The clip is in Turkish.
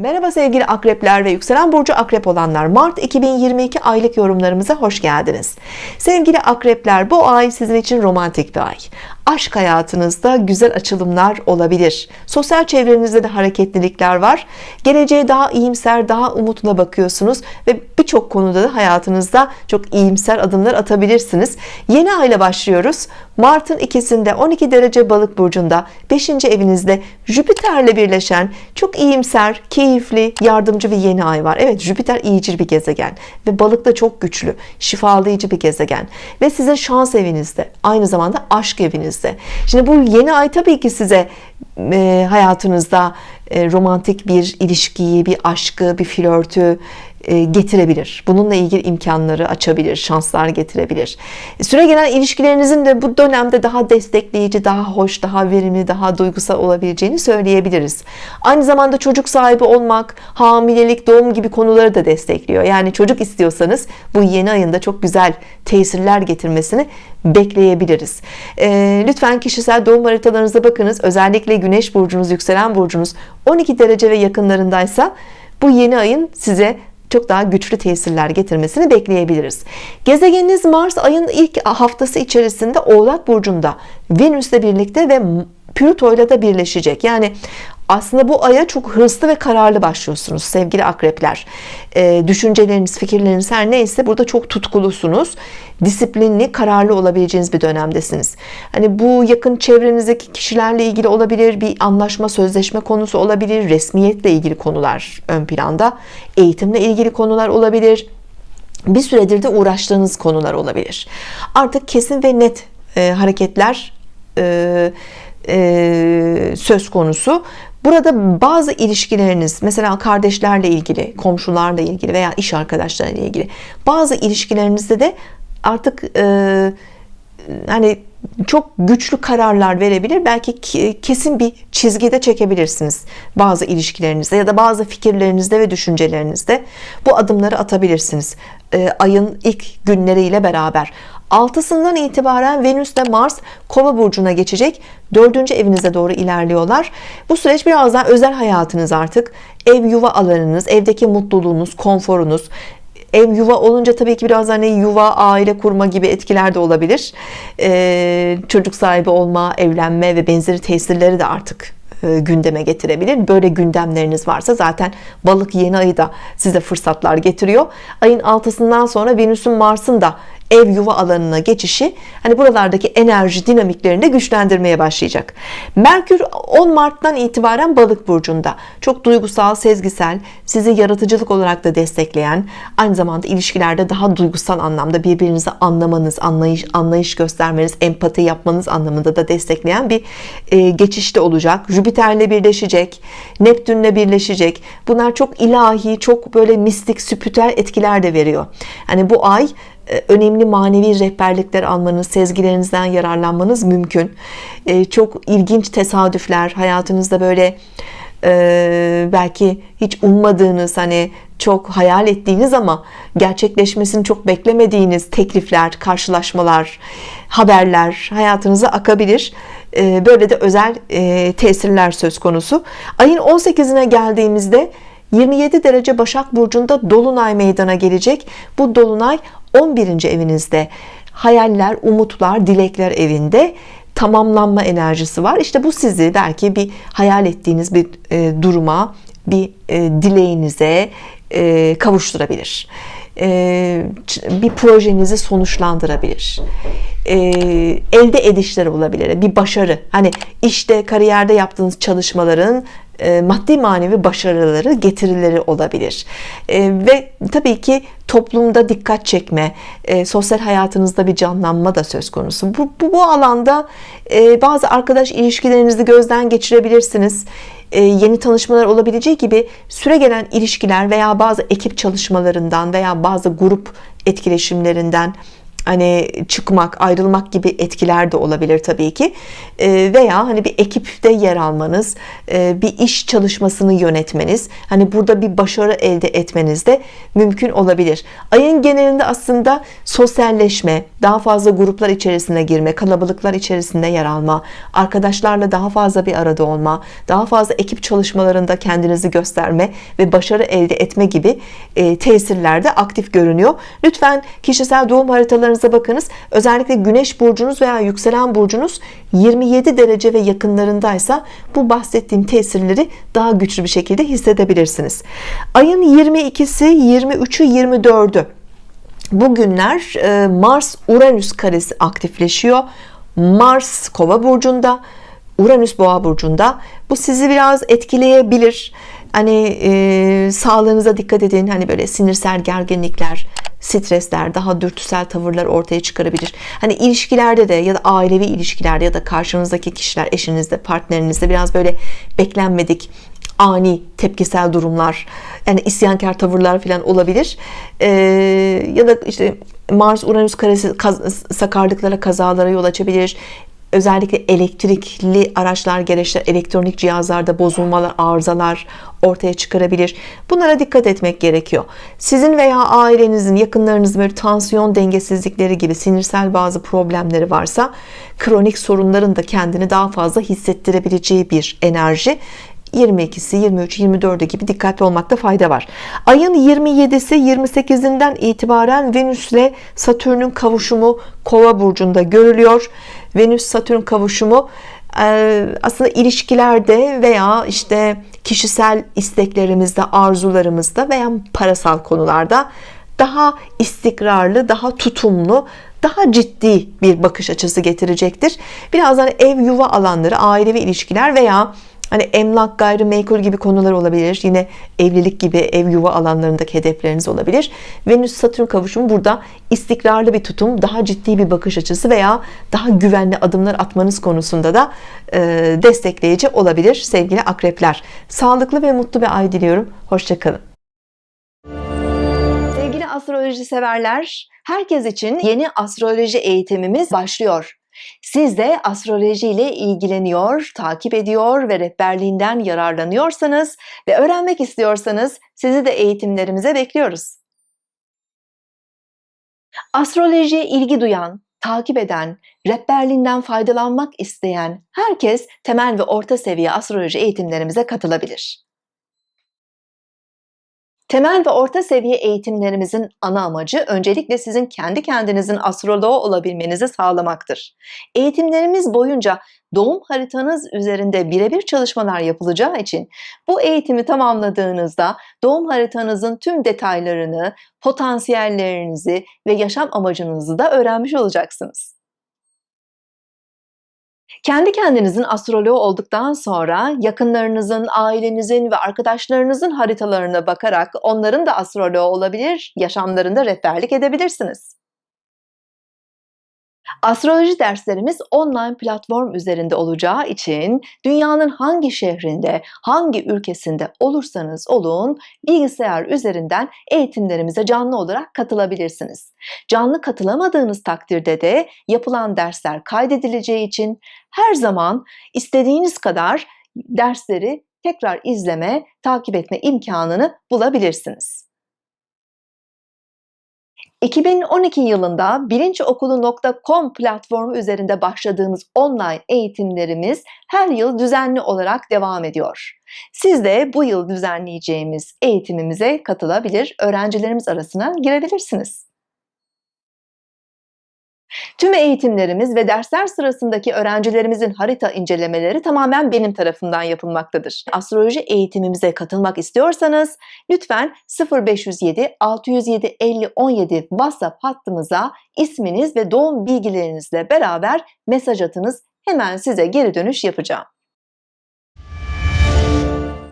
Merhaba sevgili akrepler ve yükselen burcu akrep olanlar. Mart 2022 aylık yorumlarımıza hoş geldiniz. Sevgili akrepler bu ay sizin için romantik bir ay aşk hayatınızda güzel açılımlar olabilir. Sosyal çevrenizde de hareketlilikler var. Geleceğe daha iyimser daha umutla bakıyorsunuz ve birçok konuda da hayatınızda çok iyimser adımlar atabilirsiniz. Yeni ayla başlıyoruz. Mart'ın ikisinde 12 derece balık burcunda 5. evinizde Jüpiter'le birleşen çok iyimser keyifli yardımcı bir yeni ay var. Evet Jüpiter iyicil bir gezegen ve balık da çok güçlü şifalayıcı bir gezegen ve sizin şans evinizde aynı zamanda aşk evinizde şimdi bu yeni ay tabii ki size e, hayatınızda e, romantik bir ilişkiyi bir aşkı bir flörtü getirebilir. Bununla ilgili imkanları açabilir şanslar getirebilir. Süre gelen ilişkilerinizin de bu dönemde daha destekleyici daha hoş daha verimli daha duygusal olabileceğini söyleyebiliriz. Aynı zamanda çocuk sahibi olmak hamilelik doğum gibi konuları da destekliyor. Yani çocuk istiyorsanız bu yeni ayında çok güzel tesirler getirmesini bekleyebiliriz. E, lütfen kişisel doğum haritalarınıza bakınız. Özellikle güneş burcunuz yükselen burcunuz 12 derece ve yakınlarındaysa bu yeni ayın size çok daha güçlü tesirler getirmesini bekleyebiliriz. Gezegeniniz Mars ayın ilk haftası içerisinde Oğlak Burcu'nda Venüs'le birlikte ve Plüto ile de birleşecek. Yani aslında bu aya çok hırslı ve kararlı başlıyorsunuz sevgili akrepler. E, düşünceleriniz fikirleriniz her neyse burada çok tutkulusunuz. Disiplinli kararlı olabileceğiniz bir dönemdesiniz. Hani bu yakın çevrenizdeki kişilerle ilgili olabilir bir anlaşma sözleşme konusu olabilir resmiyetle ilgili konular ön planda eğitimle ilgili konular olabilir. Bir süredir de uğraştığınız konular olabilir. Artık kesin ve net e, hareketler e, e, söz konusu Burada bazı ilişkileriniz mesela kardeşlerle ilgili, komşularla ilgili veya iş arkadaşlarıyla ilgili bazı ilişkilerinizde de artık e, hani çok güçlü kararlar verebilir. Belki kesin bir çizgide çekebilirsiniz bazı ilişkilerinizde ya da bazı fikirlerinizde ve düşüncelerinizde. Bu adımları atabilirsiniz e, ayın ilk günleriyle beraber altısından itibaren Venüs ve Mars kova burcuna geçecek. Dördüncü evinize doğru ilerliyorlar. Bu süreç biraz daha özel hayatınız artık. Ev yuva alanınız evdeki mutluluğunuz konforunuz. Ev yuva olunca tabii ki biraz hani yuva aile kurma gibi etkiler de olabilir. Ee, çocuk sahibi olma evlenme ve benzeri tesirleri de artık e, gündeme getirebilir. Böyle gündemleriniz varsa zaten balık yeni ayı da size fırsatlar getiriyor. Ayın altısından sonra Venüs'ün Mars'ın da ev yuva alanına geçişi hani buralardaki enerji dinamiklerini de güçlendirmeye başlayacak. Merkür 10 Mart'tan itibaren balık burcunda. Çok duygusal sezgisel sizi yaratıcılık olarak da destekleyen aynı zamanda ilişkilerde daha duygusal anlamda birbirinizi anlamanız anlayış, anlayış göstermeniz empati yapmanız anlamında da destekleyen bir e, geçişte olacak. Jüpiter'le birleşecek Neptün'le birleşecek. Bunlar çok ilahi çok böyle mistik spiritüel etkiler de veriyor. Hani bu ay önemli manevi rehberlikler almanız, sezgilerinizden yararlanmanız mümkün. E, çok ilginç tesadüfler hayatınızda böyle e, belki hiç ummadığınız hani çok hayal ettiğiniz ama gerçekleşmesini çok beklemediğiniz teklifler, karşılaşmalar, haberler hayatınıza akabilir. Böyle de özel tesirler söz konusu. Ayın 18'ine geldiğimizde 27 derece Başak Burcu'nda Dolunay meydana gelecek. Bu Dolunay 11. evinizde hayaller, umutlar, dilekler evinde tamamlanma enerjisi var. İşte bu sizi belki bir hayal ettiğiniz bir e, duruma, bir e, dileğinize e, kavuşturabilir. E, bir projenizi sonuçlandırabilir. E, elde edişler olabilir. Bir başarı. Hani işte kariyerde yaptığınız çalışmaların maddi manevi başarıları getirileri olabilir. E, ve tabii ki toplumda dikkat çekme e, sosyal hayatınızda bir canlanma da söz konusu. Bu, bu, bu alanda bazı arkadaş ilişkilerinizi gözden geçirebilirsiniz. Yeni tanışmalar olabileceği gibi süre gelen ilişkiler veya bazı ekip çalışmalarından veya bazı grup etkileşimlerinden hani çıkmak, ayrılmak gibi etkiler de olabilir tabii ki. E, veya hani bir ekipte yer almanız, e, bir iş çalışmasını yönetmeniz, hani burada bir başarı elde etmeniz de mümkün olabilir. Ayın genelinde aslında sosyalleşme, daha fazla gruplar içerisine girme, kalabalıklar içerisinde yer alma, arkadaşlarla daha fazla bir arada olma, daha fazla ekip çalışmalarında kendinizi gösterme ve başarı elde etme gibi e, tesirlerde aktif görünüyor. Lütfen kişisel doğum haritalarınıza bakınız. Özellikle güneş burcunuz veya yükselen burcunuz 27 derece ve yakınlarındaysa bu bahsettiğim tesirleri daha güçlü bir şekilde hissedebilirsiniz. Ayın 22'si, 23'ü, 24'ü bu günler e, Mars Uranüs karesi aktifleşiyor. Mars Kova burcunda, Uranüs Boğa burcunda. Bu sizi biraz etkileyebilir. Hani e, sağlığınıza dikkat edin. Hani böyle sinirsel gerginlikler, stresler, daha dürtüsel tavırlar ortaya çıkarabilir. Hani ilişkilerde de ya da ailevi ilişkilerde ya da karşınızdaki kişiler, eşinizde, partnerinizde biraz böyle beklenmedik ani tepkisel durumlar yani isyankar tavırlar falan olabilir ee, ya da işte Mars Uranüs karesi kaz, sakarlıklara kazalara yol açabilir özellikle elektrikli araçlar gereçler elektronik cihazlarda bozulmalar arızalar ortaya çıkarabilir. Bunlara dikkat etmek gerekiyor. Sizin veya ailenizin yakınlarınızın böyle tansiyon dengesizlikleri gibi sinirsel bazı problemleri varsa kronik sorunların da kendini daha fazla hissettirebileceği bir enerji 22'si 23 24'e gibi dikkatli olmakta fayda var. Ayın 27'si 28'inden itibaren Venüs ile Satürn'ün kavuşumu kova burcunda görülüyor. Venüs Satürn kavuşumu e, aslında ilişkilerde veya işte kişisel isteklerimizde arzularımızda veya parasal konularda daha istikrarlı daha tutumlu daha ciddi bir bakış açısı getirecektir. Birazdan ev yuva alanları ailevi ilişkiler veya Hani emlak, gayrimenkul gibi konular olabilir. Yine evlilik gibi ev yuva alanlarındaki hedefleriniz olabilir. Venüs Satürn kavuşumu burada istikrarlı bir tutum, daha ciddi bir bakış açısı veya daha güvenli adımlar atmanız konusunda da e, destekleyici olabilir sevgili akrepler. Sağlıklı ve mutlu bir ay diliyorum. Hoşçakalın. Sevgili astroloji severler, herkes için yeni astroloji eğitimimiz başlıyor. Siz de astroloji ile ilgileniyor, takip ediyor ve rehberliğinden yararlanıyorsanız ve öğrenmek istiyorsanız sizi de eğitimlerimize bekliyoruz. Astrolojiye ilgi duyan, takip eden, rehberliğinden faydalanmak isteyen herkes temel ve orta seviye astroloji eğitimlerimize katılabilir. Temel ve orta seviye eğitimlerimizin ana amacı öncelikle sizin kendi kendinizin astroloğu olabilmenizi sağlamaktır. Eğitimlerimiz boyunca doğum haritanız üzerinde birebir çalışmalar yapılacağı için bu eğitimi tamamladığınızda doğum haritanızın tüm detaylarını, potansiyellerinizi ve yaşam amacınızı da öğrenmiş olacaksınız. Kendi kendinizin astroloğu olduktan sonra yakınlarınızın, ailenizin ve arkadaşlarınızın haritalarına bakarak onların da astroloğu olabilir, yaşamlarında rehberlik edebilirsiniz. Astroloji derslerimiz online platform üzerinde olacağı için dünyanın hangi şehrinde, hangi ülkesinde olursanız olun bilgisayar üzerinden eğitimlerimize canlı olarak katılabilirsiniz. Canlı katılamadığınız takdirde de yapılan dersler kaydedileceği için her zaman istediğiniz kadar dersleri tekrar izleme, takip etme imkanını bulabilirsiniz. 2012 yılında bilinçokulu.com platformu üzerinde başladığımız online eğitimlerimiz her yıl düzenli olarak devam ediyor. Siz de bu yıl düzenleyeceğimiz eğitimimize katılabilir, öğrencilerimiz arasına girebilirsiniz. Tüm eğitimlerimiz ve dersler sırasındaki öğrencilerimizin harita incelemeleri tamamen benim tarafından yapılmaktadır. Astroloji eğitimimize katılmak istiyorsanız lütfen 0507 607 50 17 WhatsApp hattımıza isminiz ve doğum bilgilerinizle beraber mesaj atınız. Hemen size geri dönüş yapacağım.